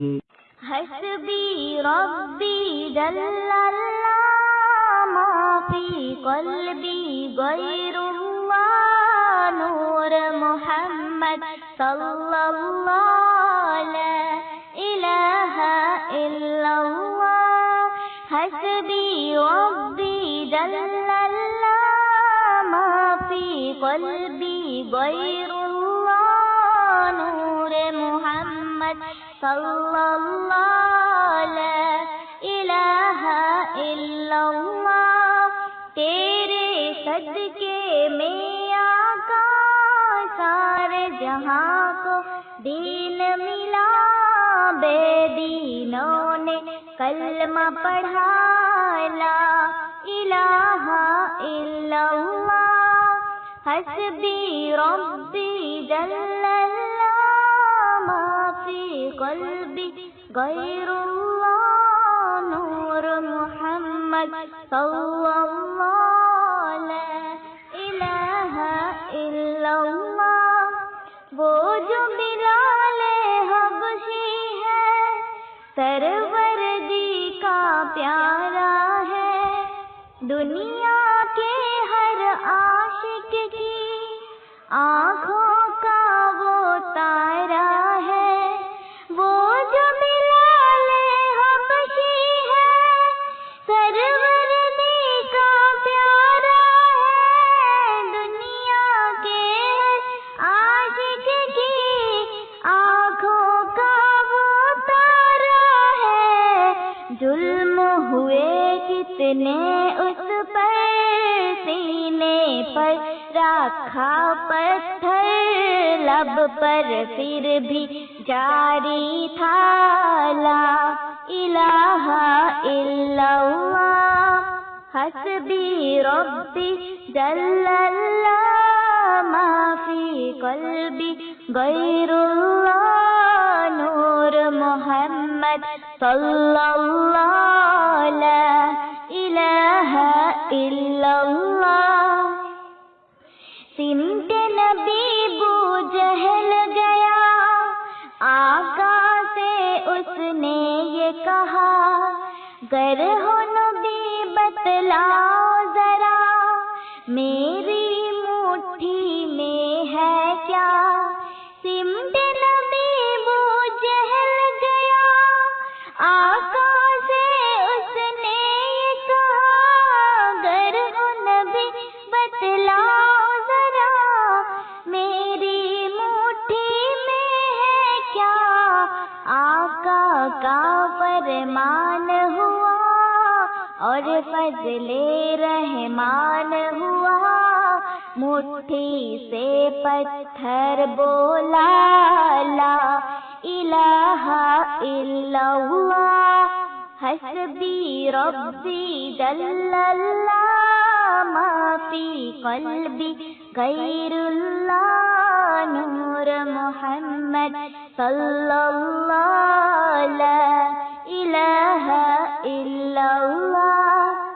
حسبي ربي جل الله ما في قلبي غير الله نور محمد صلى الله لا إله إلا الله. حسبي ربي جل الله ما في قلبي غير صلى اللہ لا الہ الا اللہ تیرے صدقے میں آقا سارے جہاں کو دین ملا بے دینوں نے کلمہ پڑھا لا الہ الا اللہ حسبی ربی جل اللہ قلبي غير الله، نور محمد صلى الله لا إله إلا الله. وہ جو بلال حبشی ہے سرور جی کا پیارا ہے. دنیا کے ہر عاشق کی آنکھوں کتنے اس پر سینے پر رکھا پتھر، لب پر پھر بھی جاری تھا۔ لا الہ الا اللہ، حسبی ربی جل اللہ ما فی قلبی غیر اللہ، نور محمد صلی اللہ اس نے یہ کہا، گر ہو نبی، بتلاؤ ذرا، میری مٹھی میں ہے کیا؟ سمت نبی بو جہل گیا۔ آقا سے اس نے یہ کہا، گر ہو نبی، بتلاؤ اور فضل رحمان ہوا، مٹھی سے پتھر بولا، لا الہ الا اللہ، حسبی ربی جل اللہ ما فی قلبی غیر اللہ، نور محمد صلی اللہ لا الہ الا اللہ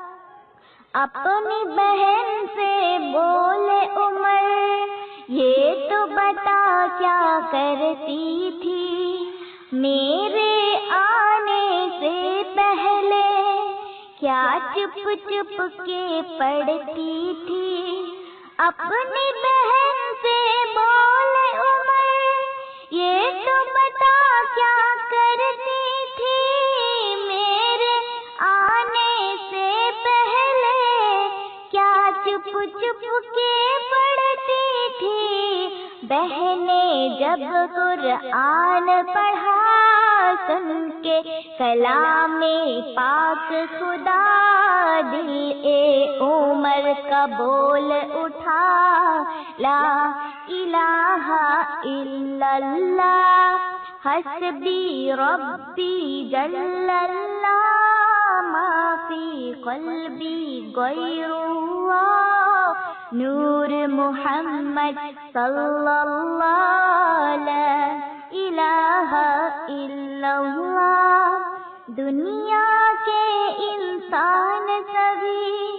اپنی بہن سے بولے، عمر، یہ تو بتا کیا کرتی تھی؟ میرے آنے سے پہلے کیا چپ چپ کے پڑتی تھی؟ اپنی بہن سے بولے، عمر، یہ تو بتا کیا کرتی تھی؟ چپ چپ کے پڑتی تھی بہنیں جب قرآن پڑھا، سن کے کلام پاک خدا دل اے عمر کا بول اٹھا۔ لا الہ الا اللہ، حسبی ربی جل اللہ، ما فی قلبی غیر اللہ۔ نور محمد صلی اللہ لا الہ الا اللہ دنیا کے انسان سبھی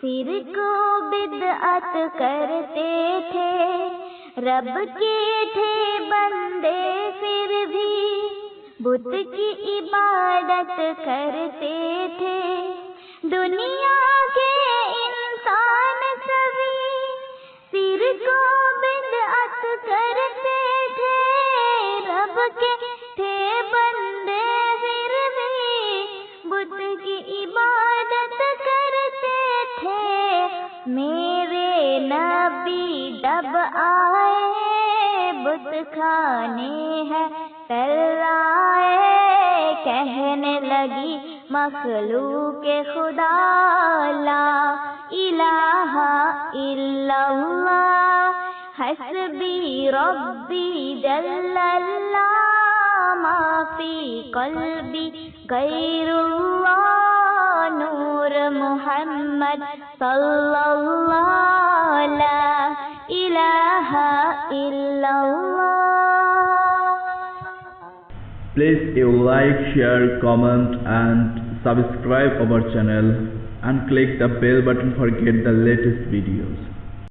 سر کو بدعت کرتے تھے، رب کے تھے بندے پھر بھی، بت کی عبادت کرتے تھے۔ دنیا کے کو بدعت کرتے تھے، رب کے تھے بندے پھر بھی کی عبادت کرتے تھے۔ میرے نبی ڈب آئے، بت کھانے ہیں تلائے کہنے لگی، مخلوق خدا لا الہ الا اللہ حسبی ربی جل اللہ ما فی قلبی غیر اللہ نور محمد صلی اللہ لا الہ الا اللہ Please you like, share, comment and subscribe our channel and click the bell button for get the latest videos.